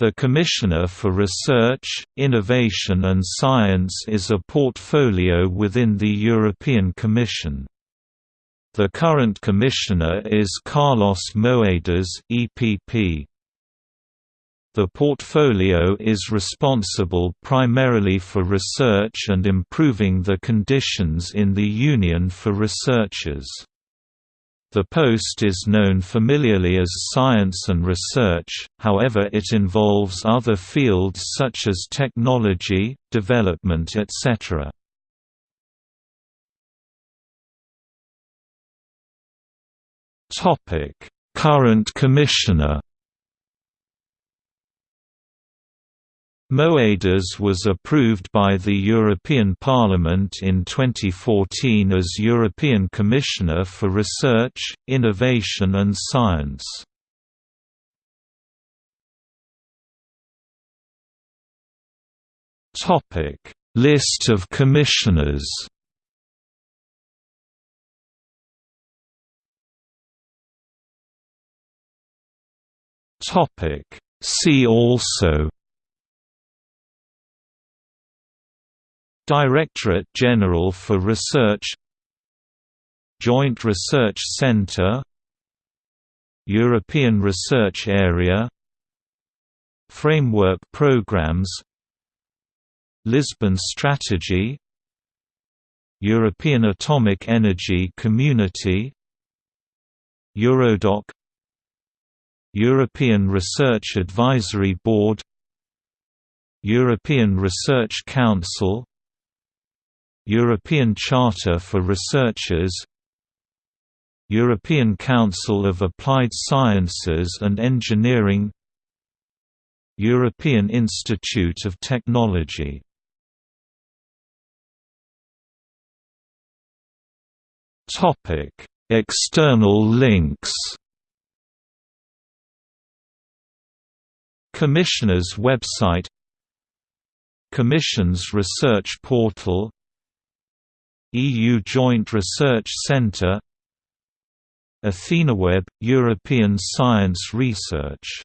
The Commissioner for Research, Innovation and Science is a portfolio within the European Commission. The current Commissioner is Carlos Moedas EPP. The portfolio is responsible primarily for research and improving the conditions in the Union for researchers. The post is known familiarly as science and research, however it involves other fields such as technology, development etc. Current Commissioner Moedas was approved by the European Parliament in 2014 as European Commissioner for Research, Innovation and Science. List of commissioners See also Directorate General for Research Joint Research Centre European Research Area Framework Programs Lisbon Strategy European Atomic Energy Community Eurodoc European Research Advisory Board European Research Council European Charter for Researchers European Council of Applied Sciences and Engineering European Institute of Technology. External links. Commissioner's website Commission's research portal EU Joint Research Centre AthenaWeb – European Science Research